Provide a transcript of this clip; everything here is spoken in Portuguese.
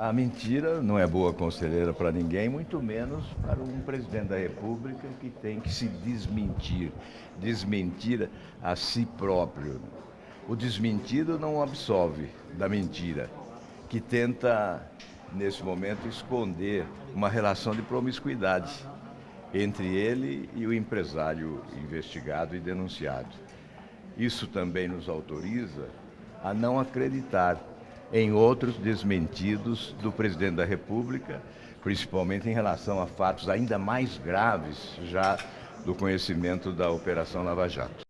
A mentira não é boa conselheira para ninguém, muito menos para um presidente da República que tem que se desmentir, desmentir a si próprio. O desmentido não absolve da mentira, que tenta, nesse momento, esconder uma relação de promiscuidade entre ele e o empresário investigado e denunciado. Isso também nos autoriza a não acreditar em outros desmentidos do presidente da República, principalmente em relação a fatos ainda mais graves já do conhecimento da Operação Lava Jato.